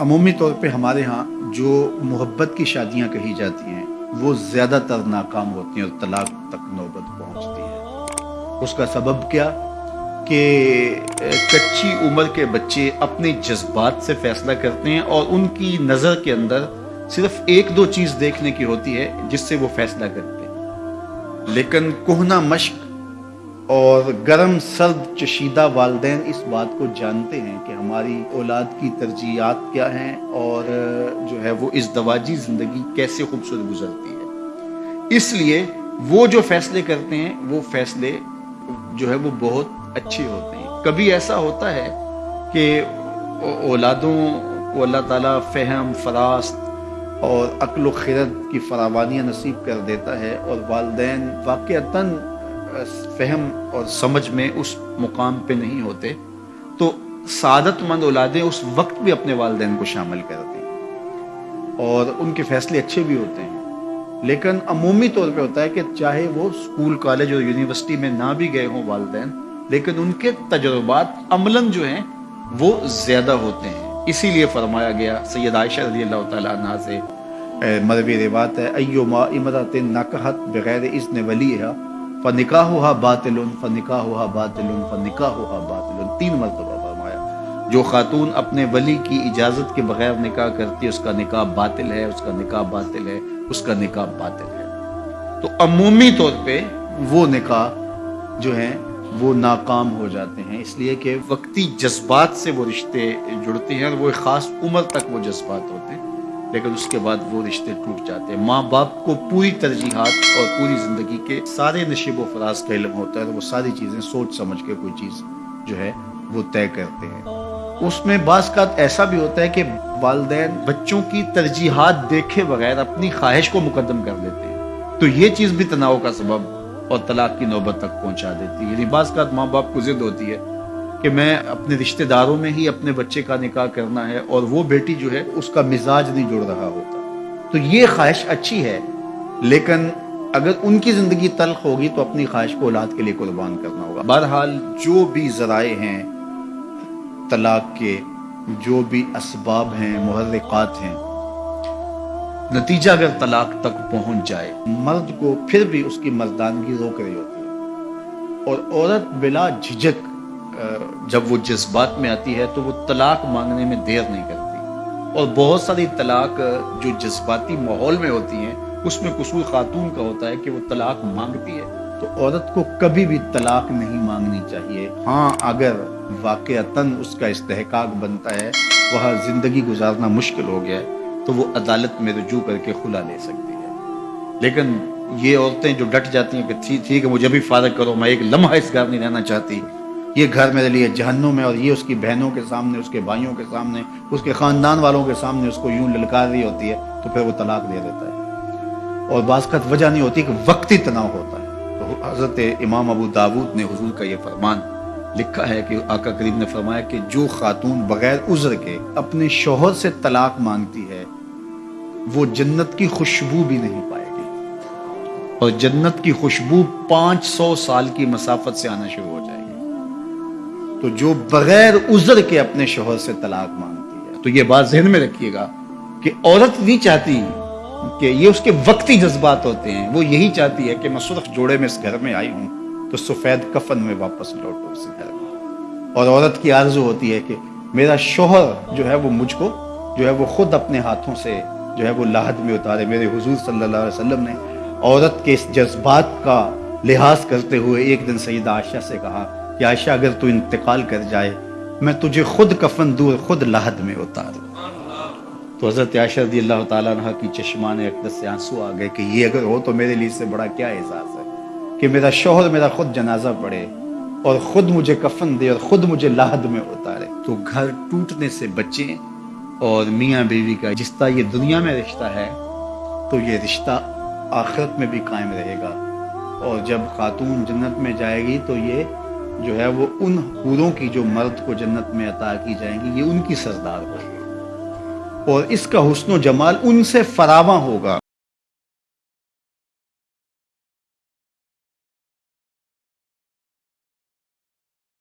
अमूमी तौर पे हमारे यहाँ जो मोहब्बत की शादियाँ कही जाती हैं, वो ज़्यादातर नाकाम होती हैं और तलाक तक नौबत पहुँचती है। उसका सबब क्या? कि कच्ची उम्र के बच्चे अपने जज्बात से फैसला करते हैं और उनकी नज़र के अंदर सिर्फ़ एक दो चीज़ देखने की होती है, जिससे वो फैसला करते हैं। लेकिन कोहना मश्क और गर्म सर्द चशीदा वालदेन इस बात को जानते हैं कि हमारी औलाद की तरजीहत क्या हैं और जो है वो इस दवाजी ज़िंदगी कैसे खूबसूरत गुजरती है। इसलिए वो जो फैसले करते हैं, वो फैसले जो है वो बहुत अच्छे होते हैं। कभी ऐसा होता है कि औलादों को अल्लाह ताला फ़हम, फरास्त और अक्ल खिरत की फरावानियाँ नसीब कर देता है और वालदेन वाक़ता फहम और समझ में उस मुकाम पे नहीं होते तो सादतमंद औलादें उस वक्त भी अपने वालदेन को शामिल करती हैं। और उनके फैसले अच्छे भी होते हैं। लेकिन अमूमी तौर पे होता है कि चाहे वो स्कूल, कॉलेज और यूनिवर्सिटी में ना भी गए हों वालदेन, लेकिन उनके तजुर्बात अमलन जो हैं, वो ज़्यादा होते हैं। इसीलिए फरमाया गया, सैयद आयशा रज़ी अल्लाह से मरवी रिवात है अयो मा इमरत बगैर इसने वली है फ़निका हुआ बातिल फ़निका हुआ बातिल फ़निका हुआ बातिल तीन मरतबा फरमाया, जो खातून अपने वली की इजाज़त के बगैर निकाह करती है, उसका निकाह बातिल है, उसका निकाह बातिल है, उसका निकाह बातिल है। तो अमूमी तौर पे वो निकाह जो है, वो नाकाम हो जाते हैं। इसलिए कि वक्ती जज्बात से वो रिश्ते जुड़ते हैं और वो एक ख़ास उम्र तक वो जज्बात होते हैं। लेकिन उसके बाद वो रिश्ते टूट जाते हैं। माँ बाप को पूरी तरजीहत और पूरी ज़िंदगी के सारे नशीब फराज का इलम होता है तो वो सारी चीज़ें सोच समझ के कोई चीज़ जो है वो तय करते हैं। उसमें बास का ऐसा भी होता है कि वालदे बच्चों की तरजीहत देखे बगैर अपनी ख्वाहिश को मुकदम कर देते हैं। तो ये चीज़ भी तनाव का सबब और तलाक की नौबत तक पहुँचा देती है। यानी बास का माँ बाप को जिद होती है कि मैं अपने रिश्तेदारों में ही अपने बच्चे का निकाह करना है और वो बेटी जो है उसका मिजाज नहीं जुड़ रहा होता। तो ये ख्वाहिश अच्छी है, लेकिन अगर उनकी ज़िंदगी तल्ख होगी तो अपनी ख्वाहिश को औलाद के लिए कुर्बान करना होगा। बहरहाल, जो भी ज़राए हैं, तलाक के जो भी इसबाब हैं महरक़ात हैं, नतीजा अगर तलाक तक पहुँच जाए, मर्द को फिर भी उसकी मर्दानगी रोक रही होती है। और औरत बिला झिझक जब वो जज्बात में आती है तो वो तलाक मांगने में देर नहीं करती। और बहुत सारी तलाक जो जज्बाती माहौल में होती हैं, उसमें कसूर खातून का होता है कि वो तलाक मांगती है। तो औरत को कभी भी तलाक नहीं मांगनी चाहिए। हाँ अगर वाक़ता उसका इस्तेकाक बनता है, वह ज़िंदगी गुजारना मुश्किल हो गया है तो वो अदालत में रजू करके खुला ले सकती है। लेकिन ये औरतें जो डट जाती हैं कि ठीक है मुझे भी फारग करो, मैं एक लम्हा इस घर नहीं रहना चाहती। ये घर मेरे लिए जहन्नुम है और ये उसकी बहनों के सामने, उसके भाइयों के सामने, उसके ख़ानदान वालों के सामने उसको यूँ ललकार रही होती है तो फिर वो तलाक दे देता है। और बासकत वजह नहीं होती कि वक्ती तनाव होता है। तो हज़रत इमाम अबू दाऊद ने हजूर का ये फरमान लिखा है कि आका करीम ने फरमाया कि जो खातून बगैर उज्र के अपने शोहर से तलाक मांगती है, वो जन्नत की खुशबू भी नहीं पाएगी। और जन्नत की खुशबू पाँच सौ साल की मसाफत से आना शुरू हो जाएगी। तो जो बगैर उजर के अपने शोहर से तलाक मांगती है। तो ये बात जहन में रखिएगा कि औरत नहीं चाहती कि ये उसके वक्ती जज्बात होते हैं। वो यही चाहती है कि मैं सुरख जोड़े में इस घर में आई हूँ तो सफ़ेद कफन में वापस लौटू इस घर में। और औरत की आरज़ू होती है कि मेरा शोहर जो है वो मुझको, जो है वो खुद अपने हाथों से, जो है वो लाहद में उतारे। मेरे हुजूर सल्लल्लाहु अलैहि वसल्लम ने औरत के इस जज्बात का लिहाज करते हुए एक दिन सईद आशा से कहा कि आयशा, अगर तू इंतकाल कर जाए, मैं तुझे खुद कफन दूर, खुद लाहद में उतार तो हज़रत आयशा रदी अल्लाह तह की चश्मान अकदस से आँसू आ गए कि ये अगर हो तो मेरे लिए से बड़ा क्या एहसास है कि मेरा शोहर, मेरा खुद जनाजा पड़े और ख़ुद मुझे कफन दे और ख़ुद मुझे लाहद में उतारे। तो घर टूटने से बचे और मियाँ बीवी का जिस तरह ये दुनिया में रिश्ता है तो ये रिश्ता आखिरत में भी कायम रहेगा। और जब खातून जन्नत में जाएगी तो ये जो है वो उन हूरों की जो मर्द को जन्नत में अता की जाएँगी, ये उनकी सरदार होगी। और इसका हुस्न जमाल उनसे फरावा होगा।